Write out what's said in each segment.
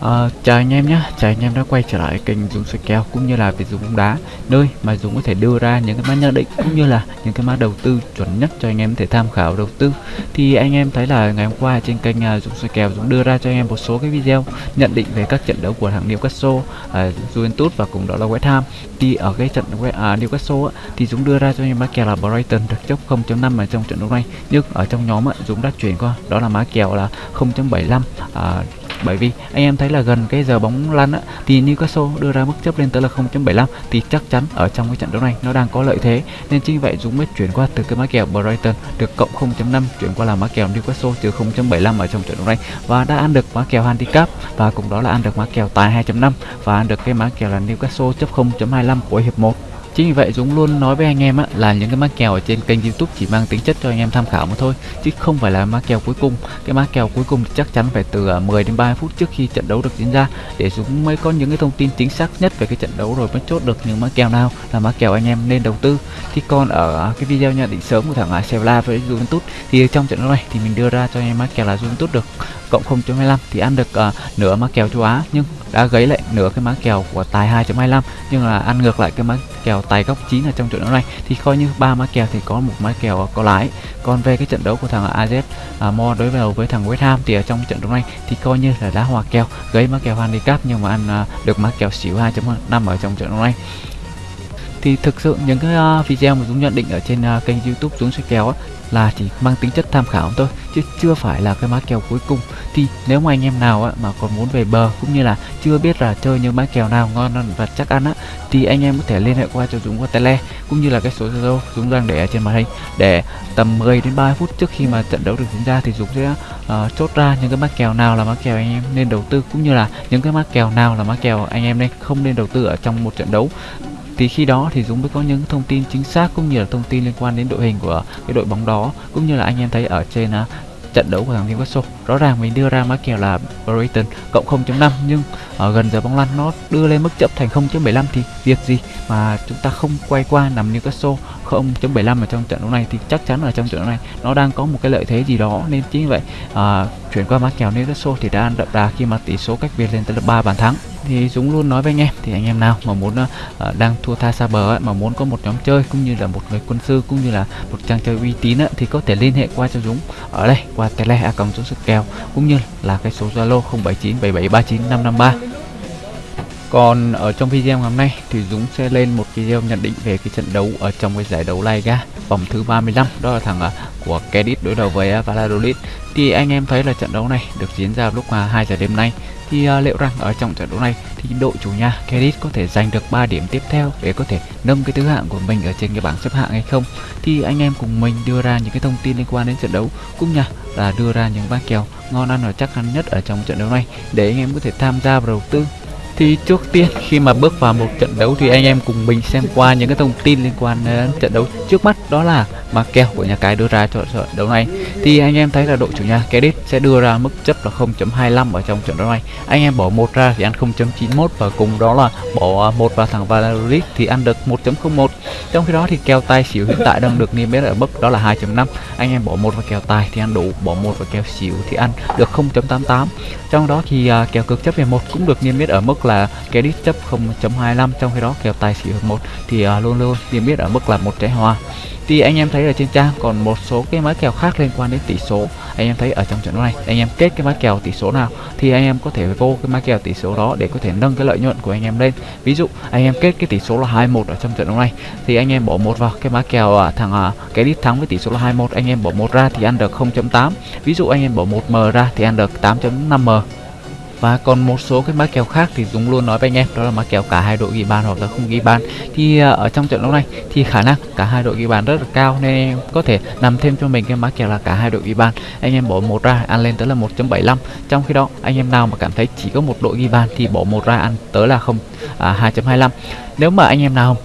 À, chào anh em nhé, chào anh em đã quay trở lại kênh Dũng soi kèo cũng như là về Dũng bóng đá. Nơi mà Dũng có thể đưa ra những cái mã nhận định cũng như là những cái mã đầu tư chuẩn nhất cho anh em thể tham khảo đầu tư. Thì anh em thấy là ngày hôm qua trên kênh uh, Dũng soi kèo Dũng đưa ra cho anh em một số cái video nhận định về các trận đấu của thằng Newcastle, uh, Juventus và cùng đó là West Ham. Thì ở cái trận uh, Newcastle thì Dũng đưa ra cho anh em mã kèo là Brighton được chốc 0.5 ở trong trận đấu này. Nhưng ở trong nhóm Dũng đã chuyển qua đó là mã kèo là 0.75 uh, bởi vì anh em thấy là gần cái giờ bóng lăn á, thì Newcastle đưa ra mức chấp lên tới là 0.75 thì chắc chắn ở trong cái trận đấu này nó đang có lợi thế. Nên chính vậy Dũng mới chuyển qua từ cái mã kèo Brighton được cộng 0.5 chuyển qua là mã kèo Newcastle trừ 0.75 ở trong trận đấu này. Và đã ăn được mã kèo handicap và cùng đó là ăn được mã kèo tài 2.5 và ăn được cái mã kèo là Newcastle chấp 0.25 của hiệp 1 Chính vì vậy Dũng luôn nói với anh em á, là những cái mã kèo ở trên kênh youtube chỉ mang tính chất cho anh em tham khảo mà thôi Chứ không phải là mã kèo cuối cùng. Cái mã kèo cuối cùng thì chắc chắn phải từ à, 10 đến 30 phút trước khi trận đấu được diễn ra Để Dũng mới có những cái thông tin chính xác nhất về cái trận đấu rồi mới chốt được những mã kèo nào là mã kèo anh em nên đầu tư. Thì còn ở à, cái video nhận định sớm của thằng à, Sevilla với Juventus Thì trong trận đấu này thì mình đưa ra cho anh em mã kèo là Juventus được cộng 0.25 thì ăn được uh, nửa mã kèo châu Á. Nhưng đã gấy lại nửa cái má kèo của tài 2.25 nhưng là ăn ngược lại cái má kèo tài góc 9 ở trong trận đấu này thì coi như ba má kèo thì có một má kèo có lái. Còn về cái trận đấu của thằng AZ à, Mo đối đầu với thằng West Ham thì ở trong trận đấu này thì coi như là đá hòa kèo gấy má kèo handicap nhưng mà ăn à, được má kèo xỉu 2.5 ở trong trận đấu này. Thì thực sự những cái uh, video mà Dũng nhận định ở trên uh, kênh YouTube Dũng soi kèo á, là chỉ mang tính chất tham khảo thôi chứ chưa phải là cái mã kèo cuối cùng. Thì nếu mà anh em nào á, mà còn muốn về bờ cũng như là chưa biết là chơi những mã kèo nào ngon và chắc ăn á thì anh em có thể liên hệ qua cho Dũng qua tele cũng như là cái số Zalo Dũng đang để ở trên màn hình. Để tầm 10 đến 30 phút trước khi mà trận đấu được diễn ra thì Dũng sẽ uh, chốt ra những cái mã kèo nào là mã kèo anh em nên đầu tư cũng như là những cái mã kèo nào là mã kèo anh em nên không nên đầu tư ở trong một trận đấu thì khi đó thì Dũng mới có những thông tin chính xác cũng như là thông tin liên quan đến đội hình của cái đội bóng đó cũng như là anh em thấy ở trên uh, trận đấu của thằng Newcastle. Rõ ràng mình đưa ra mã kèo là Brighton cộng 0.5 nhưng ở gần giờ bóng lăn nó đưa lên mức chấp thành 0.75 thì việc gì mà chúng ta không quay qua nằm Newcastle 0.75 ở trong trận đấu này thì chắc chắn là trong trận đấu này nó đang có một cái lợi thế gì đó. Nên chính vậy à, chuyển qua mã kèo Newcastle thì đã đậm đà khi mà tỷ số cách biệt lên tới là 3 bàn thắng thì Dũng luôn nói với anh em thì anh em nào mà muốn uh, đang thua tha xa bờ ấy, mà muốn có một nhóm chơi cũng như là một người quân sư cũng như là một trang chơi uy tín ấy, thì có thể liên hệ qua cho Dũng ở đây qua tele a cộng Dũng sức kèo cũng như là cái số Zalo 0797739553 còn ở trong video ngày hôm nay thì Dũng sẽ lên một video nhận định về cái trận đấu ở trong cái giải đấu Liga vòng thứ 35 đó là thằng à, của Cadiz đối đầu với à, Valladolid. Thì anh em thấy là trận đấu này được diễn ra lúc mà 2 giờ đêm nay. Thì à, liệu rằng ở trong trận đấu này thì đội chủ nhà Cadiz có thể giành được 3 điểm tiếp theo để có thể nâng cái thứ hạng của mình ở trên cái bảng xếp hạng hay không? Thì anh em cùng mình đưa ra những cái thông tin liên quan đến trận đấu, cũng như là đưa ra những bác kèo ngon ăn và chắc ăn nhất ở trong trận đấu này để anh em có thể tham gia vào đầu tư thì trước tiên khi mà bước vào một trận đấu thì anh em cùng mình xem qua những cái thông tin liên quan đến trận đấu. Trước mắt đó là mà kèo của nhà cái đưa ra cho trận đấu này. Thì anh em thấy là đội chủ nhà Cadiz sẽ đưa ra mức chấp là 0.25 ở trong trận đấu này. Anh em bỏ một ra thì ăn 0.91 và cùng đó là bỏ một vào thằng Valladolid thì ăn được 1.01 trong khi đó thì kèo tài xỉu hiện tại đang được niêm yết ở mức đó là 2.5 anh em bỏ một vào kèo tài thì ăn đủ bỏ một vào kèo xỉu thì ăn được 0.88 trong đó thì uh, kèo cực chấp về một cũng được niêm yết ở mức là Cadiz chấp 0.25 trong khi đó kèo tài xỉu 1 thì uh, luôn luôn niêm yết ở mức là một trái hòa thì anh em thấy ở trên trang còn một số cái mã kèo khác liên quan đến tỷ số. Anh em thấy ở trong trận đấu này anh em kết cái mã kèo tỷ số nào thì anh em có thể vô cái mã kèo tỷ số đó để có thể nâng cái lợi nhuận của anh em lên. Ví dụ anh em kết cái tỷ số là 21 ở trong trận đấu này thì anh em bỏ một vào cái mã kèo à, thằng à, cái đít thắng với tỷ số là 21 anh em bỏ một ra thì ăn được 0.8 ví dụ anh em bỏ một m ra thì ăn được 8.5 m và còn một số cái mã kèo khác thì Dũng luôn nói với anh em đó là mã kèo cả hai đội ghi bàn hoặc là không ghi bàn. Thì à, ở trong trận đấu này thì khả năng cả hai đội ghi bàn rất là cao nên em có thể nằm thêm cho mình cái mã kèo là cả hai đội ghi bàn. Anh em bỏ một ra ăn lên tới là 1.75 trong khi đó anh em nào mà cảm thấy chỉ có một đội ghi bàn thì bỏ một ra ăn tới là không à, 2.25 nếu mà anh em nào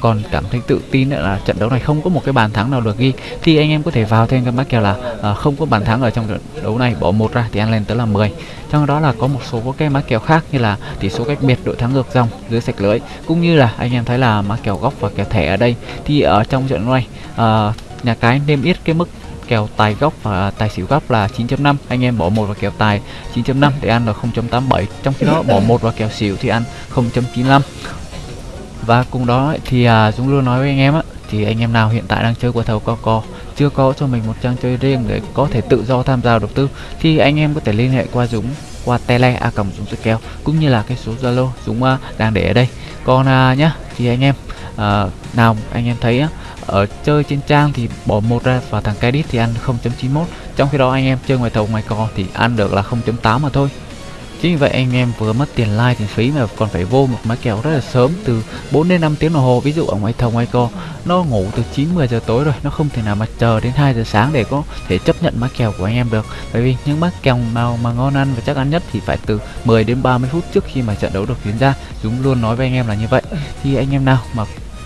còn cảm thấy tự tin là trận đấu này không có một cái bàn thắng nào được ghi. Thì anh em có thể vào thêm cái mã kèo là à, không có bàn thắng ở trong trận đấu này bỏ một ra thì ăn lên tới là 10 trong đó là có một số cái mã kèo khác như là tỷ số cách biệt đội thắng ngược dòng dưới sạch lưới. Cũng như là anh em thấy là mã kèo góc và kèo thẻ ở đây. Thì ở trong trận đấu này à, nhà cái niêm yết cái mức kèo tài góc và tài xỉu góc là 9.5 anh em bỏ một vào kèo tài 9.5 để ăn là 0.87 trong khi đó bỏ một vào kèo xỉu thì ăn 0.95 và cùng đó thì à, Dũng luôn nói với anh em á thì anh em nào hiện tại đang chơi qua thầu co co chưa có cho mình một trang chơi riêng để có thể tự do tham gia đầu tư thì anh em có thể liên hệ qua Dũng qua tele a còng Dũng Sức Kéo cũng như là cái số Zalo Dũng à, đang để ở đây. Còn à, nhá thì anh em à, nào anh em thấy á, ở chơi trên trang thì bỏ một ra và thằng Credit thì ăn 0.91 trong khi đó anh em chơi ngoài thầu ngoài co thì ăn được là 0.8 mà thôi. Chính vì vậy anh em vừa mất tiền like tiền phí mà còn phải vô một máy kèo rất là sớm, từ 4 đến 5 tiếng đồng hồ. Ví dụ ở ngoài thầu, ngoài co nó ngủ từ 9 10 giờ tối rồi, nó không thể nào mà chờ đến 2 giờ sáng để có thể chấp nhận máy kèo của anh em được. Bởi vì những máy kèo nào mà ngon ăn và chắc ăn nhất thì phải từ 10 đến 30 phút trước khi mà trận đấu được diễn ra. Chúng luôn nói với anh em là như vậy. Thì anh em nào mà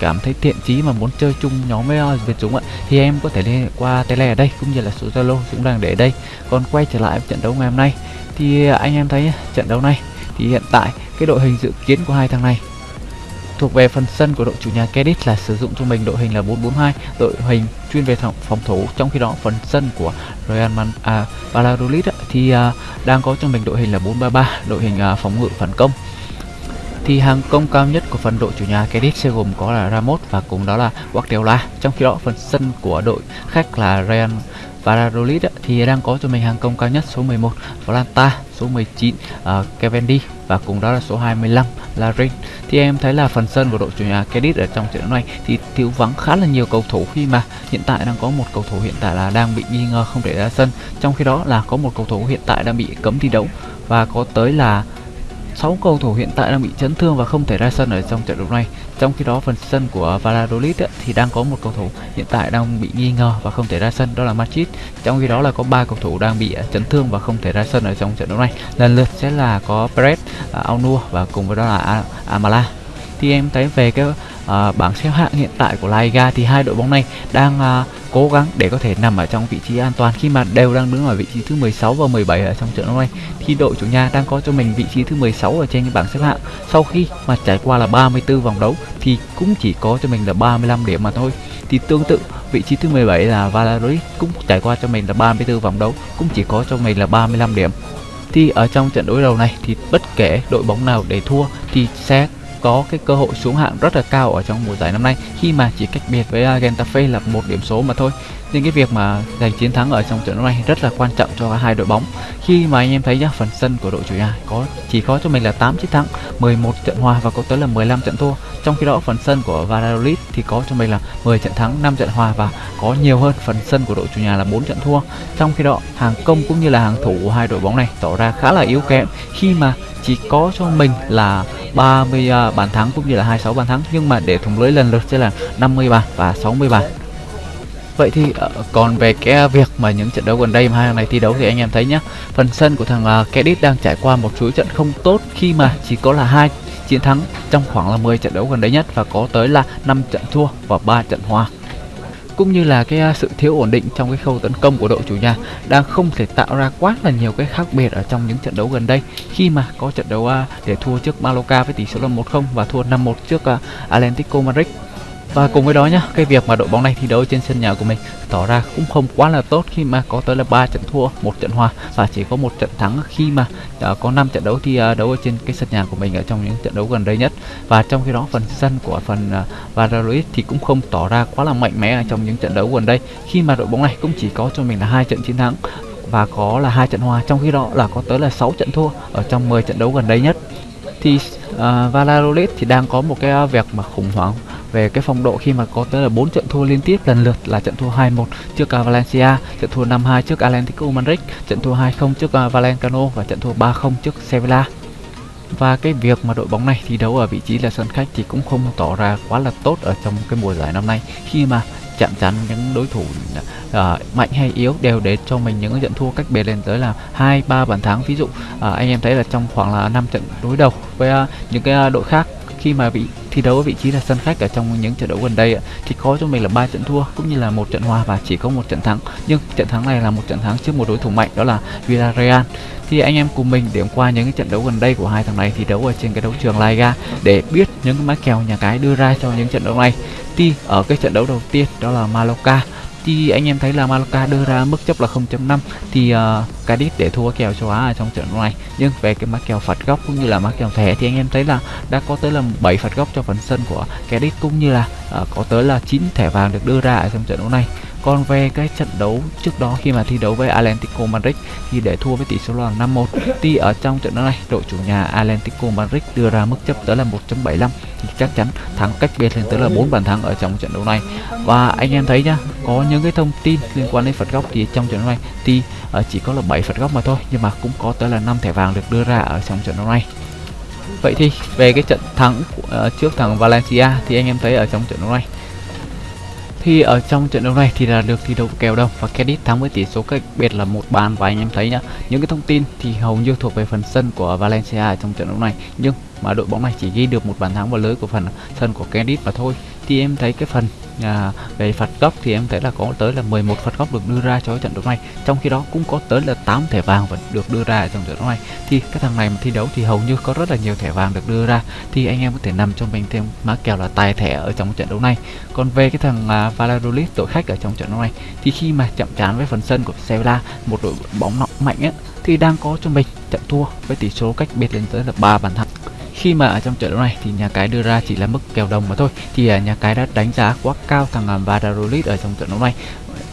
cảm thấy thiện chí mà muốn chơi chung nhóm với Việt Dũng ạ, thì em có thể liên hệ qua tele ở đây, cũng như là số Zalo Dũng đang để ở đây. Còn quay trở lại trận đấu ngày hôm nay thì anh em thấy trận đấu này thì hiện tại cái đội hình dự kiến của hai thằng này thuộc về phần sân của đội chủ nhà Kedit là sử dụng cho mình đội hình là 442 đội hình chuyên về phòng, thủ. Trong khi đó phần sân của Real Man à, Valladolid thì à, đang có cho mình đội hình là 433 đội hình à, phòng ngự phản công. Thì hàng công cao nhất của phần đội chủ nhà Kedit sẽ gồm có là Ramos và cùng đó là Guardiola. Trong khi đó phần sân của đội khách là Real Valladolid thì đang có cho mình hàng công cao nhất số 11 Volanta, số 19 uh, à, Cavendish và cùng đó là số 25 là Thì em thấy là phần sân của đội chủ nhà Cadiz ở trong trận đấu này thì thiếu vắng khá là nhiều cầu thủ khi mà hiện tại đang có một cầu thủ hiện tại là đang bị nghi ngờ không để ra sân. Trong khi đó là có một cầu thủ hiện tại đang bị cấm thi đấu và có tới là 6 cầu thủ hiện tại đang bị chấn thương và không thể ra sân ở trong trận đấu này. Trong khi đó phần sân của Valladolid ấy, thì đang có một cầu thủ hiện tại đang bị nghi ngờ và không thể ra sân đó là Madrid. Trong khi đó là có ba cầu thủ đang bị à, chấn thương và không thể ra sân ở trong trận đấu này. Lần lượt sẽ là có Perez, à, uh, Aunua và cùng với đó là Amala. Thì em thấy về cái à, bảng xếp hạng hiện tại của La Liga thì hai đội bóng này đang à, cố gắng để có thể nằm ở trong vị trí an toàn khi mà đều đang đứng ở vị trí thứ 16 và 17 ở trong trận đấu này. Thì đội chủ nhà đang có cho mình vị trí thứ 16 ở trên cái bảng xếp hạng. Sau khi mà trải qua là 34 vòng đấu thì cũng chỉ có cho mình là 35 điểm mà thôi. Thì tương tự vị trí thứ 17 là Valladolid cũng trải qua cho mình là 34 vòng đấu cũng chỉ có cho mình là 35 điểm. Thì ở trong trận đối đầu này thì bất kể đội bóng nào để thua thì sẽ có cái cơ hội xuống hạng rất là cao ở trong mùa giải năm nay, khi mà chỉ cách biệt với à, Getafe là một điểm số mà thôi. Nên cái việc mà giành chiến thắng ở trong trận đấu này rất là quan trọng cho hai đội bóng. Khi mà anh em thấy nhá, phần sân của đội chủ nhà có, chỉ có cho mình là 8 chiến thắng 11 trận hòa và có tới là 15 trận thua. Trong khi đó phần sân của Valladolid thì có cho mình là 10 trận thắng 5 trận hòa và có nhiều hơn phần sân của đội chủ nhà là 4 trận thua. Trong khi đó hàng công cũng như là hàng thủ của hai đội bóng này tỏ ra khá là yếu kém. Khi mà chỉ có cho mình là 30 uh, à, bàn thắng cũng như là 26 bàn thắng. Nhưng mà để thủng lưới lần lượt sẽ là 50 bàn và 60 bàn Vậy thì uh, còn về cái việc mà những trận đấu gần đây mà hai thằng này thi đấu thì anh em thấy nhá. Phần sân của thằng à, uh, Kedit đang trải qua một chuỗi trận không tốt khi mà chỉ có là hai chiến thắng trong khoảng là 10 trận đấu gần đây nhất và có tới là 5 trận thua và 3 trận hòa cũng như là cái à, sự thiếu ổn định trong cái khâu tấn công của đội chủ nhà đang không thể tạo ra quá là nhiều cái khác biệt ở trong những trận đấu gần đây. Khi mà có trận đấu à, để thua trước Mallorca với tỷ số là 1-0 và thua 5-1 trước à, Atlético Madrid và cùng với đó nhá, cái việc mà đội bóng này thi đấu trên sân nhà của mình tỏ ra cũng không quá là tốt khi mà có tới là 3 trận thua, một trận hòa và chỉ có một trận thắng khi mà uh, có 5 trận đấu thi uh, đấu ở trên cái sân nhà của mình ở trong những trận đấu gần đây nhất. Và trong khi đó phần sân của phần uh, Valladolid thì cũng không tỏ ra quá là mạnh mẽ ở trong những trận đấu gần đây khi mà đội bóng này cũng chỉ có cho mình là hai trận chiến thắng và có là hai trận hòa trong khi đó là có tới là 6 trận thua ở trong 10 trận đấu gần đây nhất thì uh, Valladolid thì đang có một cái việc mà khủng hoảng về cái phong độ khi mà có tới là 4 trận thua liên tiếp. Lần lượt là trận thua 2-1 trước à, Valencia, trận thua 5-2 trước Atlético Madrid, trận thua 2-0 trước à, uh, Valenciano và trận thua 3-0 trước Sevilla. Và cái việc mà đội bóng này thi đấu ở vị trí là sân khách thì cũng không tỏ ra quá là tốt ở trong cái mùa giải năm nay. Khi mà chạm trán những đối thủ uh, mạnh hay yếu đều để cho mình những trận thua cách biệt lên tới là hai ba bàn thắng. Ví dụ uh, anh em thấy là trong khoảng là 5 trận đối đầu với uh, những cái đội khác khi mà bị thi đấu ở vị trí là sân khách ở trong những trận đấu gần đây thì có cho mình là ba trận thua cũng như là một trận hòa và chỉ có một trận thắng. Nhưng trận thắng này là một trận thắng trước một đối thủ mạnh, đó là Villarreal. Thì anh em cùng mình điểm qua những cái trận đấu gần đây của hai thằng này thi đấu ở trên cái đấu trường La Liga để biết những cái mã kèo nhà cái đưa ra cho những trận đấu này. Thì ở cái trận đấu đầu tiên, đó là Mallorca thì anh em thấy là Malaka đưa ra mức chấp là 0.5 thì uh, Cadiz để thua kèo châu Á ở trong trận đấu này. Nhưng về cái mã kèo phạt góc cũng như là mã kèo thẻ thì anh em thấy là đã có tới là 7 phạt góc cho phần sân của Cadiz cũng như là uh, có tới là 9 thẻ vàng được đưa ra ở trong trận đấu này còn về cái trận đấu trước đó khi mà thi đấu với Atlético Madrid thì để thua với tỷ số là 5-1 thì ở trong trận đấu này đội chủ nhà Atlético Madrid đưa ra mức chấp tới là 1.75 thì chắc chắn thắng cách biệt lên tới là 4 bàn thắng ở trong trận đấu này. Và anh em thấy nhá có những cái thông tin liên quan đến phạt góc thì trong trận đấu này thì ờ, chỉ có là 7 phạt góc mà thôi nhưng mà cũng có tới là 5 thẻ vàng được đưa ra ở trong trận đấu này. Vậy thì về cái trận thắng uh, trước thằng Valencia thì anh em thấy ở trong trận đấu này thì ở trong trận đấu này thì là được thi đấu kèo đông và Cadiz thắng với tỷ số cách biệt là một bàn. Và anh em thấy nhá, những cái thông tin thì hầu như thuộc về phần sân của Valencia trong trận đấu này. Nhưng mà đội bóng này chỉ ghi được một bàn thắng vào lưới của phần sân của Cadiz mà thôi thì em thấy cái phần à, về phạt góc thì em thấy là có tới là 11 phạt góc được đưa ra cho trận đấu này. Trong khi đó cũng có tới là 8 thẻ vàng vẫn được đưa ra trong trận đấu này. Thì cái thằng này mà thi đấu thì hầu như có rất là nhiều thẻ vàng được đưa ra. Thì anh em có thể nằm cho mình thêm má kèo là tài thẻ ở trong trận đấu này. Còn về cái thằng à, Valladolid đội khách ở trong trận đấu này thì khi mà chậm chán với phần sân của Sevilla một đội bóng nặng mạnh ấy thì đang có cho mình trận thua với tỷ số cách biệt lên tới là 3 bàn thắng khi mà ở trong trận đấu này thì nhà cái đưa ra chỉ là mức kèo đồng mà thôi. Thì à, nhà cái đã đánh giá quá cao thằng uh, ở trong trận đấu này.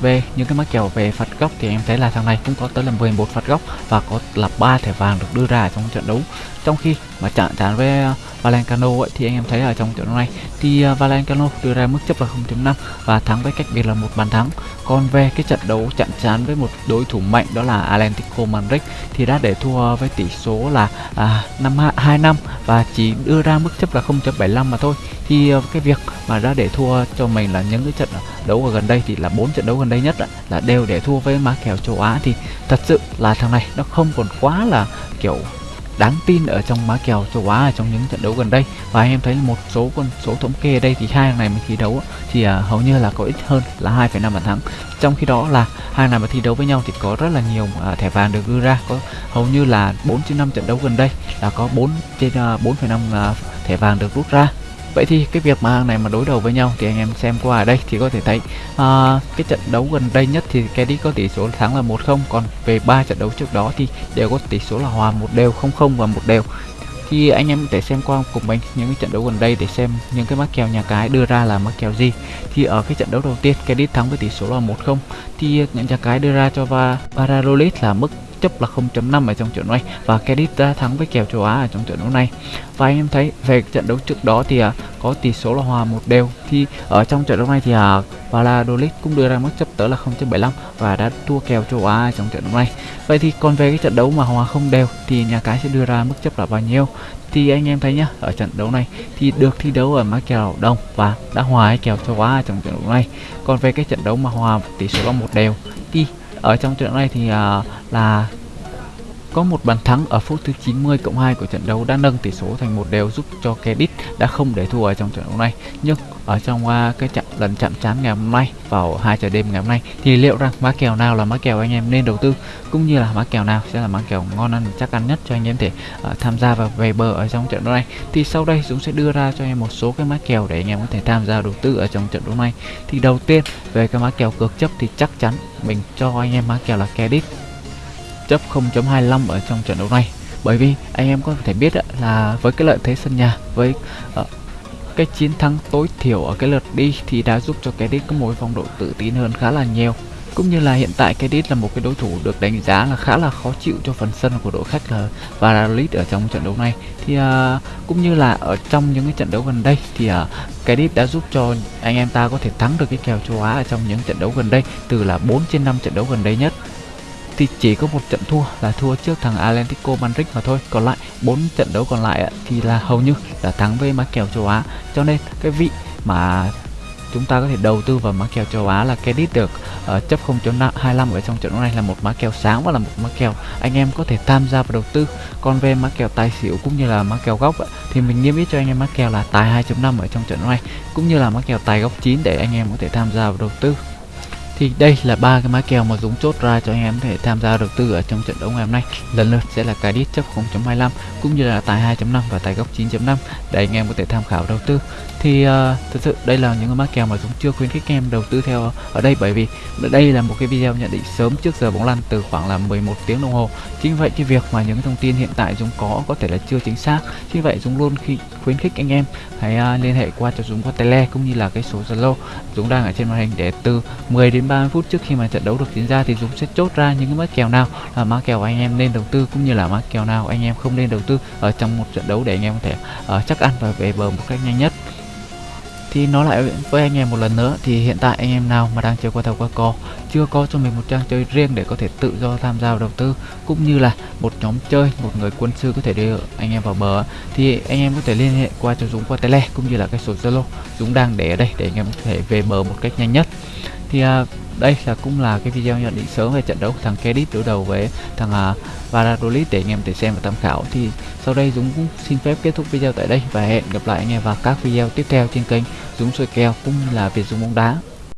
Về những cái mắc kèo về phạt góc thì em thấy là thằng này cũng có tới là 11 phạt góc và có là ba thẻ vàng được đưa ra trong trận đấu. Trong khi mà chạm trán với uh, Valencano ấy, thì anh em thấy ở trong trận đấu này thì uh, Valencano đưa ra mức chấp là 0.5 và thắng với cách biệt là một bàn thắng. Còn về cái trận đấu chạm trán với một đối thủ mạnh đó là Atlético Madrid thì đã để thua với tỷ số là à, 5 2 năm và chỉ đưa ra mức chấp là 0.75 mà thôi. Thì uh, cái việc mà đã để thua cho mình là những cái trận đấu ở gần đây thì là bốn trận đấu gần đây nhất là đều để thua với má kèo châu Á. Thì thật sự là thằng này nó không còn quá là kiểu đáng tin ở trong má kèo châu Á ở trong những trận đấu gần đây. Và anh em thấy một số con số thống kê đây thì hai hàng này mà thi đấu thì uh, hầu như là có ít hơn là 2,5 bàn thắng. Trong khi đó là hai này mà thi đấu với nhau thì có rất là nhiều uh, thẻ vàng được đưa ra. Có hầu như là 4 trên 5 trận đấu gần đây là có 4 trên uh, 4,5 uh, thẻ vàng được rút ra. Vậy thì cái việc mà này mà đối đầu với nhau thì anh em xem qua ở đây thì có thể thấy uh, cái trận đấu gần đây nhất thì Cadiz có tỷ số thắng là 1-0 còn về ba trận đấu trước đó thì đều có tỷ số là hòa một đều 0-0 và một đều. Thì anh em có thể xem qua cùng mình những cái trận đấu gần đây để xem những cái mắc kèo nhà cái đưa ra là mắc kèo gì. Thì ở cái trận đấu đầu tiên Cadiz thắng với tỷ số là 1-0 thì những nhà cái đưa ra cho Valladolid là mức chấp là 0.5 ở trong trận này và Cadiz đã à, thắng với kèo châu Á ở trong trận đấu này. Và anh em thấy về trận đấu trước đó thì à, có tỷ số là hòa một đều. Thì ở trong trận đấu này thì à, Valladolid cũng đưa ra mức chấp tới là 0.75 và đã thua kèo châu Á trong trận đấu này. Vậy thì còn về cái trận đấu mà hòa không đều thì nhà cái sẽ đưa ra mức chấp là bao nhiêu? Thì anh em thấy nhá, ở trận đấu này thì được thi đấu ở má kèo đông và đã hòa kèo châu Á trong trận đấu này. Còn về cái trận đấu mà hòa tỷ số là một đều thì ở trong trận này thì uh, là có một bàn thắng ở phút thứ 90 cộng 2 của trận đấu đã nâng tỷ số thành một đều giúp cho Cadiz đã không để thua ở trong trận đấu này. Nhưng ở trong uh, cái trận lần chạm trán ngày hôm nay vào 2 giờ đêm ngày hôm nay. Thì liệu rằng má kèo nào là má kèo anh em nên đầu tư cũng như là má kèo nào sẽ là má kèo ngon ăn chắc ăn nhất cho anh em thể uh, tham gia và về bờ ở trong trận đấu này? Thì sau đây Dũng sẽ đưa ra cho em một số cái má kèo để anh em có thể tham gia đầu tư ở trong trận đấu này. Thì đầu tiên về cái má kèo cược chấp thì chắc chắn mình cho anh em má kèo là Cadiz. Chấp 0.25 ở trong trận đấu này. Bởi vì anh em có thể biết là với cái lợi thế sân nhà với uh, cái chiến thắng tối thiểu ở cái lượt đi thì đã giúp cho cái có một phong độ tự tin hơn khá là nhiều. Cũng như là hiện tại cái là một cái đối thủ được đánh giá là khá là khó chịu cho phần sân của đội khách là Valladolid ở trong trận đấu này. Thì uh, cũng như là ở trong những cái trận đấu gần đây thì uh, cái đã giúp cho anh em ta có thể thắng được cái kèo châu Á ở trong những trận đấu gần đây từ là 4 trên 5 trận đấu gần đây nhất thì chỉ có một trận thua là thua trước thằng Atlético Madrid mà thôi. Còn lại bốn trận đấu còn lại thì là hầu như là thắng với má kèo châu Á. Cho nên cái vị mà chúng ta có thể đầu tư vào má kèo châu Á là Credit được uh, chấp 0.25 ở trong trận đấu này là một má kèo sáng và là một má kèo anh em có thể tham gia vào đầu tư. Còn về má kèo tài xỉu cũng như là má kèo góc thì mình niêm yết cho anh em má kèo là tài 2.5 ở trong trận đấu này cũng như là má kèo tài góc 9 để anh em có thể tham gia vào đầu tư thì đây là ba cái mã kèo mà Dũng chốt ra cho anh em có thể tham gia đầu tư ở trong trận đấu ngày hôm nay. Lần lượt sẽ là cái đít chấp 0.25 cũng như là tài 2.5 và tài góc 9.5 để anh em có thể tham khảo đầu tư. Thì ờ, uh, thực sự đây là những cái mã kèo mà Dũng chưa khuyến khích anh em đầu tư theo ở đây bởi vì đây là một cái video nhận định sớm trước giờ bóng lăn từ khoảng là 11 tiếng đồng hồ. Chính vậy cái việc mà những thông tin hiện tại Dũng có có thể là chưa chính xác. Chính vậy Dũng luôn khi khuyến khích anh em hãy uh, liên hệ qua cho Dũng qua tele cũng như là cái số Zalo. Dũng đang ở trên màn hình để từ 10 đến 30 phút trước khi mà trận đấu được diễn ra thì Dũng sẽ chốt ra những cái mã kèo nào là mã kèo anh em nên đầu tư cũng như là mã kèo nào anh em không nên đầu tư ở trong một trận đấu để anh em có thể uh, chắc ăn và về bờ một cách nhanh nhất. Thì nói lại với anh em một lần nữa thì hiện tại anh em nào mà đang chơi qua thầu qua cò chưa có cho mình một trang chơi riêng để có thể tự do tham gia vào đầu tư cũng như là một nhóm chơi một người quân sư có thể đưa anh em vào bờ thì anh em có thể liên hệ qua cho Dũng qua tele cũng như là cái số Zalo. Dũng đang để ở đây để anh em có thể về bờ một cách nhanh nhất thì à, đây là cũng là cái video nhận định sớm về trận đấu của thằng Kedit đối đầu với thằng à, Valladolid để anh em thể xem và tham khảo. Thì sau đây Dũng cũng xin phép kết thúc video tại đây và hẹn gặp lại anh em vào các video tiếp theo trên kênh Dũng soi kèo cũng như là Việt Dũng bóng đá.